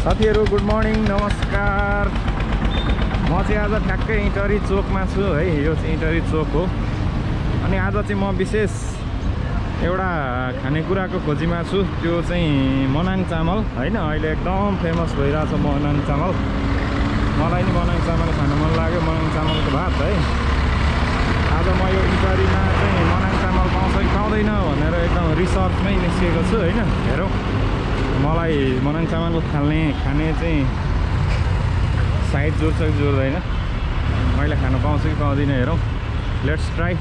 साथीहरू good morning नमस्कार। म चाहिँ आज ठ्याक्कै इन्टरी चोकमा छु है यो चाहिँ इन्टरी चोक हो। अनि आज चाहिँ म विशेष एउटा खानेकुराको खोजीमा छु त्यो चाहिँ मनाङ चामल होइन? अहिले एकदम फेमस भइरहेछ मनाङ चामल। मलाई नि मनाङ चामल खानु मन लाग्यो मनाङ चामलको भात है। आज म यो इन्टरीमा चाहिँ मनाङ चामल पाउँछ कि पाउँदैन भनेर एकदम रिसर्चमै निस्किएको छु होइन? हेरौँ। मलाई मनाङ चामल खाल्ने खाने चाहिँ साइड जोड्छ कि जोड्दैन मैले खानु पाउँछु कि पाउँदिनँ हेरौँ। लेट्स ट्राई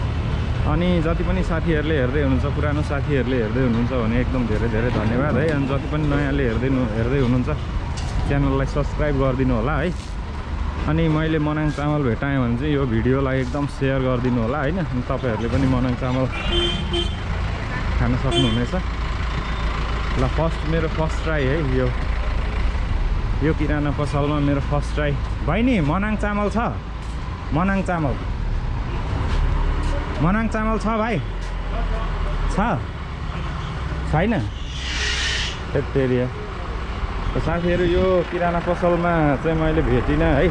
अनि जति पनि साथीहरूले हेर्दै हुनुहुन्छ पुरानो साथीहरूले हेर्दै हुनुहुन्छ भने एकदम धेरै धेरै धन्यवाद है। अनि जति पनि नयाँले हेर्दै हेर्दै हुनुहुन्छ च्यानललाई सब्सक्राइब गरिदिनु होला है। अनि मैले मनाङ चामल भेटाएँ भने चाहिँ यो भिडियोलाई एकदम सेयर गरिदिनु होला होइन। अनि तपाईँहरूले पनि मनाङ चामल खान सक्नुहुनेछ। ल फर्स्ट मेरो फर्स्ट ट्राई है यो यो किराना पसलमा मेरो फर्स्ट ट्राई बहिनी मनाङ चामल छ? मनाङ चामल। मनाङ चामल छ भाइ। छ? छैन? एरिया साथीहरू यो किराना पसलमा चाहिँ मैले भेटिनँ है।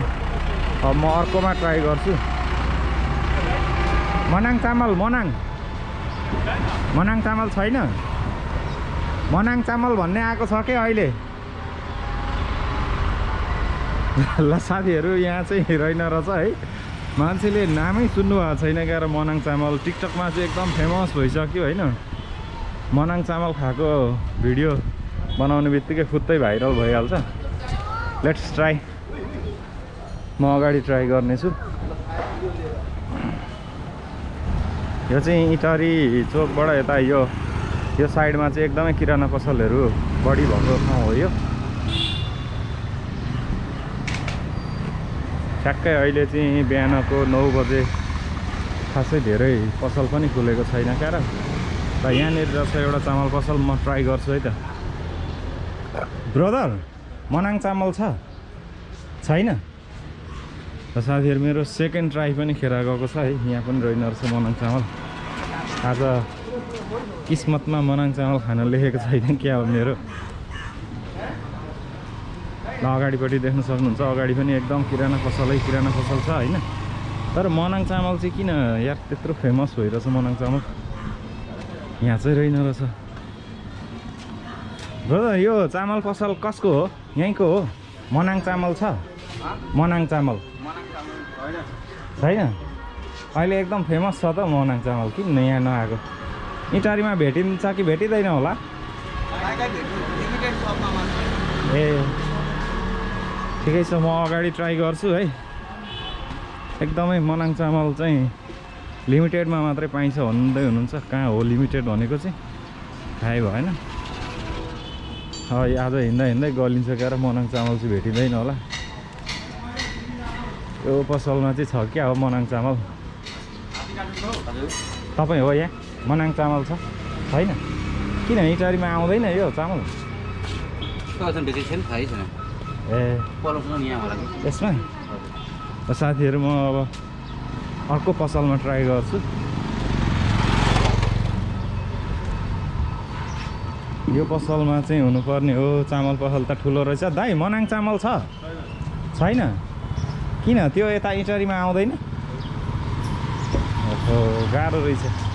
अब म अर्कोमा ट्राई गर्छु। मनाङ चामल मनाङ। मनाङ चामल छैन? मनाङ चामल भन्ने आएको छ के अहिले? ल साथीहरू यहाँ चाहिँ रहेन रहेछ है। मान्छेले नामै सुन्नुभएको छैन क्या र मनाङ चामल। टिकटकमा चाहिँ एकदम फेमस भइसक्यो होइन। मनाङ चामल खाएको भिडियो बनाउने बित्तिकै फुत्तै भाइरल भइहाल्छ। लेट्स ट्राई म अगाडि ट्राई गर्नेछु। यो चाहिँ इटरी चोकबाट यता यो यो साइडमा चाहिँ एकदमै किराना पसलहरू बढी भएको ठाउँ हो यो। ठ्याक्कै अहिले चाहिँ बिहानको नौ बजे खासै धेरै पसल पनि खुलेको छैन क्या र त यहाँनिर रहेछ एउटा चामल पसल म ट्राई गर्छु है त। ब्रदर मनाङ चामल छ? छैन? र साथीहरू मेरो सेकेन्ड ट्राई पनि खेर गएको छ है। यहाँ पनि रहेन रहेछ मनाङ चामल। आज किस्मतमा मनाङ चामल खान लेखेको छैन क्या हो मेरो। ल अगाडिपट्टि देख्न सक्नुहुन्छ अगाडि पनि एकदम किराना पसलै किराना पसल छ होइन? तर मनाङ चामल चाहिँ किन यार त्यत्रो फेमस भइरहेछ मनाङ चामल? यहाँ चाहिँ रहेन रहेछ। ब्रदर यो चामल पसल कसको हो? यहीँको हो? मनाङ चामल छ? मनाङ चामल। छैन? अहिले एकदम फेमस छ त मनाङ चामल किन यहाँ नआएको? इटारीमा भेटिन्छ कि भेटिँदैन होला? ए ठिकै छ म अगाडि ट्राई गर्छु है। एकदमै मनाङ चामल चाहिँ लिमिटेडमा मात्रै पाइन्छ भन्दै हुनुहुन्छ। कहाँ हो लिमिटेड भनेको चाहिँ? थाहै भएन। आज हिँड्दा हिँड्दै गलिन्छ र मनाङ चामल चाहिँ भेटिँदैन होला। यो पसलमा चाहिँ छ क्या हो मनाङ चामल? तपाईँ हो यहाँ मनाङ चामल छ। छैन? किन इटारीमा आउँदैन यो चामल? ए। यसमा? साथीहरू म अब अर्को पसलमा ट्राई गर्छु। यो पसलमा चाहिँ हुनुपर्ने हो चामल पसल त ठुलो रहेछ। दाइ मनाङ चामल छ? छैन? किन? त्यो यता इटरीमा आउँदैन? गाह्रो रहेछ।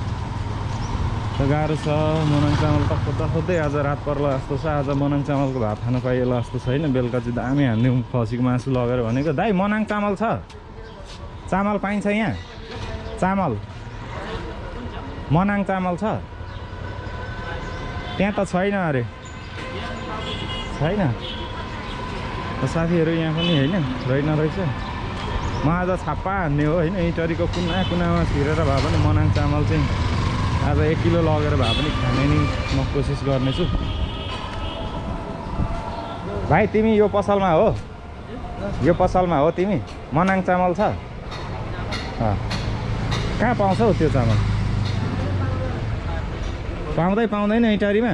गाह्रो छ मनाङ चामल त खोज्दा आज रात पर्ला जस्तो छ। आज मनाङ चामलको भात खान पाइएला जस्तो छैन। बेलुका चाहिँ दामी हान्दिउँ खसीको मासु लगेर भनेको दाइ मनाङ चामल छ। चामल पाइन्छ यहाँ। चामल। मनाङ चामल छ। त्यहाँ त छैन अरे। छैन। साथीहरू यहाँ पनि होइन रहेन रहेछ। म आज छाप्पा हान्ने हो होइन। इटरीको कुना कुनामा छिरेर भए पनि मनाङ चामल चाहिँ आज एक किलो लगेर भए पनि खाने नि म कोसिस गर्नेछु। भाइ तिमी यो पसलमा हो? यो पसलमा हो तिमी? मनाङ चामल छ? कहाँ पाउँछ त्यो चामल? पाउँदै पाउँदैन इटारीमा?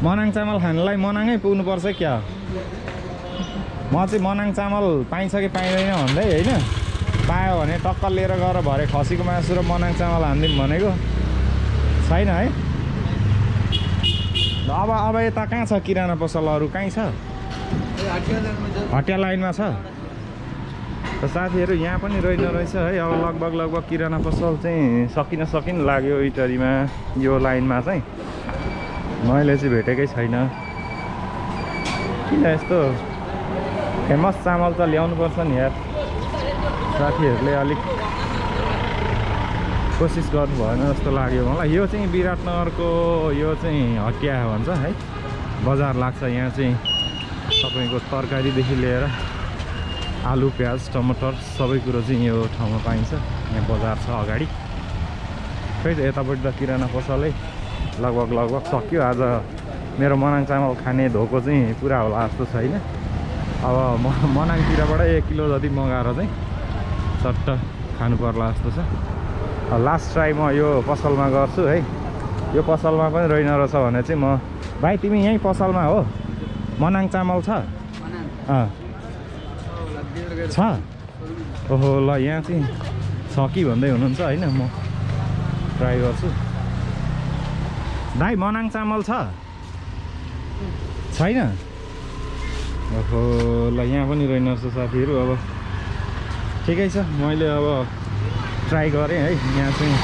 मनाङ चामल खानलाई मनाङै पुग्नुपर्छ क्या। म चाहिँ मनाङ चामल पाइन्छ कि पाइँदैन भन्दै होइन? पायो भने टक्कर लिएर गएर भरे खसीको मासु र मनाङ चामल हानिदिउँ भनेको। छैन है? अब अब यता कहाँ छ? किराना पसल अरू कहीँ छ? हटिया लाइनमा छ? त साथीहरू यहाँ पनि रहेन रहेछ है। अब लगभग लगभग किराना पसल चाहिँ सकिन सकिन लाग्यो इटरीमा यो लाइनमा चाहिँ। मैले चाहिँ भेटेकै छैन। किन यस्तो? फेमस चामल त ल्याउनुपर्छ नि यार। साथीहरूले अलिक कोसिस गर्नु भएन जस्तो लाग्यो मलाई। यो चाहिँ विराटनगरको यो चाहिँ हटिया भन्छ है। बजार लाग्छ यहाँ चाहिँ। तपाईँको तरकारीदेखि लिएर आलु प्याज टमाटर सबै कुरो चाहिँ यो ठाउँमा पाइन्छ। यहाँ बजार छ अगाडि। खै त यतापट्टि त किराना पसलै। लगभग लगभग सक्यो। आज मेरो मनाङ चामल खाने धोको चाहिँ पुरा होला जस्तो छैन। अब म मनाङतिरबाट एक किलो जति मगाएर चाहिँ चट्ट खानु पर्ला जस्तो छ। लास्ट ट्राई म यो पसलमा गर्छु है। यो पसलमा पनि रहेन रहेछ भने चाहिँ म भाइ तिमी यहीँ पसलमा हो। मनाङ चामल छ? अँ। छ। ओहो ल यहाँ चाहिँ छ कि भन्दै हुनुहुन्छ होइन म ट्राई गर्छु। भाइ मनाङ चामल छ? छैन? ओहो ल यहाँ पनि रहेन रहेछ साथीहरू अब ठिकै छ। मैले अब ट्राई गरेँ है। यहाँ चाहिँ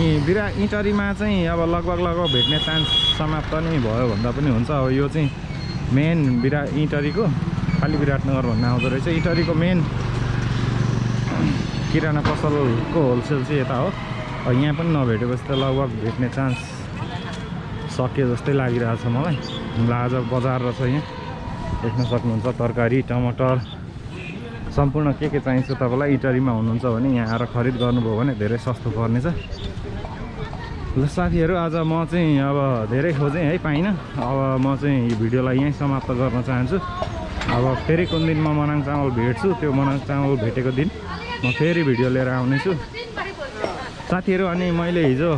यी बिरा इटरीमा चाहिँ अब लगभग लगभग भेट्ने चान्स समाप्त नै भयो भन्दा पनि हुन्छ। अब यो चाहिँ मेन बिरा इटरीको खालि विराटनगर भन्ने आउँदो रहेछ। इटरीको मेन किराना पसलको होलसेल चाहिँ यता हो। यहाँ पनि नभेटेपछि त लगभग भेट्ने चान्स सक्यो जस्तै लागिरहेछ मलाई। ल आज बजार रहेछ यहाँ। देख्न सक्नुहुन्छ तरकारी टमाटर। सम्पूर्ण के के चाहिन्छ तपाईँलाई? इटरीमा हुनुहुन्छ भने यहाँ आएर खरिद गर्नुभयो भने धेरै सस्तो पर्नेछ। ल साथीहरू आज म चाहिँ अब धेरै खोजेँ है पाइनँ। अब म चाहिँ यो भिडियोलाई यहीँ समाप्त गर्न चाहन्छु। अब फेरि कुन दिन म मनाङ चामल भेट्छु त्यो मनाङ चामल भेटेको दिन म फेरि भिडियो लिएर आउनेछु। साथीहरू अनि मैले हिजो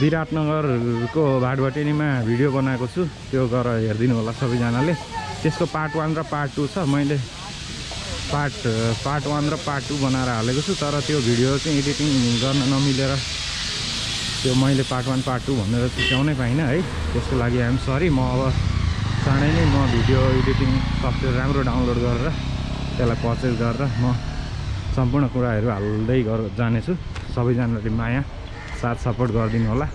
विराटनगरको भाटभटेनीमा भिडियो बनाएको छु। त्यो गएर हेरिदिनु होला सबैजनाले। त्यसको पार्ट वान र पार्ट टू छ। मैले पार्ट पार्ट वान र पार्ट टू बनाएर हालेको छु तर त्यो भिडियो चाहिँ एडिटिङ गर्न नमिलेर त्यो मैले पार्ट वान पार्ट टू भनेर चिच्याउनै पाइनँ है। त्यसको लागि आइएम सरी म अब चाँडै नै म भिडियो एडिटिङ सफ्टवेयर राम्रो डाउनलोड गरेर त्यसलाई पर्चेस गरेर म सम्पूर्ण कुराहरू हाल्दै गर जानेछु। सबैजनाले माया साथ सपोर्ट गरिदिनु होला।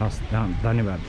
हस् धन्यवाद।